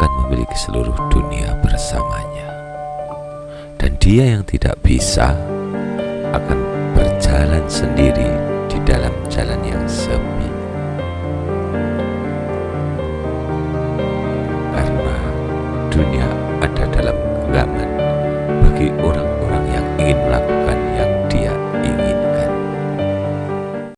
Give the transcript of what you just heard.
akan memiliki seluruh dunia bersamanya. Dan dia yang tidak bisa akan berjalan sendiri di dalam jalan yang sepi. Karena dunia